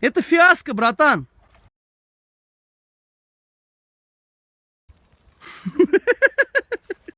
Это фиаско, братан.